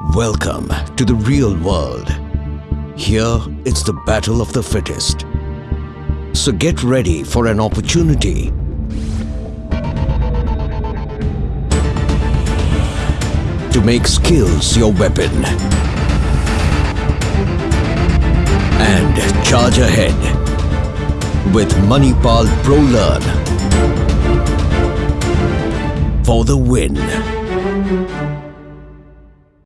Welcome to the real world. Here, it's the battle of the fittest. So get ready for an opportunity to make skills your weapon and charge ahead with Manipal ProLearn for the win.